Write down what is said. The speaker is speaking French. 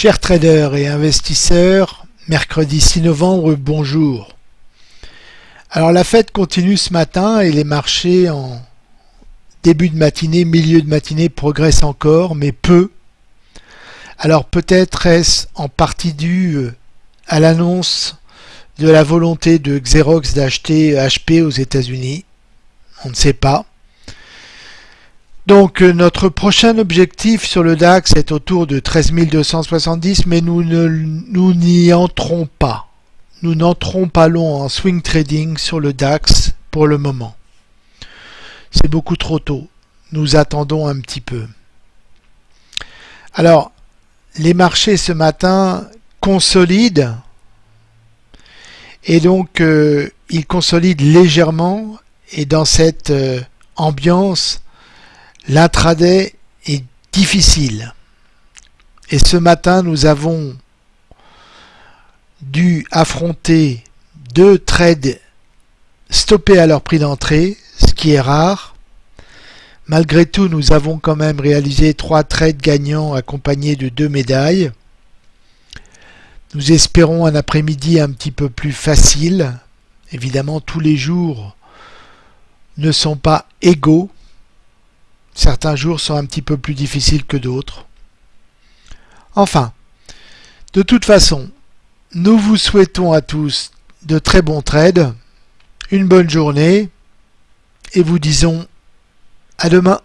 Chers traders et investisseurs, mercredi 6 novembre, bonjour. Alors la fête continue ce matin et les marchés en début de matinée, milieu de matinée progressent encore, mais peu. Alors peut-être est-ce en partie dû euh, à l'annonce de la volonté de Xerox d'acheter HP aux États-Unis? On ne sait pas. Donc euh, notre prochain objectif sur le DAX est autour de 13 270, mais nous n'y entrons pas. Nous n'entrons pas long en swing trading sur le DAX pour le moment. C'est beaucoup trop tôt. Nous attendons un petit peu. Alors, les marchés ce matin consolident et donc euh, ils consolident légèrement et dans cette euh, ambiance L'intraday est difficile. Et ce matin, nous avons dû affronter deux trades stoppés à leur prix d'entrée, ce qui est rare. Malgré tout, nous avons quand même réalisé trois trades gagnants accompagnés de deux médailles. Nous espérons un après-midi un petit peu plus facile. Évidemment, tous les jours ne sont pas égaux. Certains jours sont un petit peu plus difficiles que d'autres. Enfin, de toute façon, nous vous souhaitons à tous de très bons trades, une bonne journée et vous disons à demain.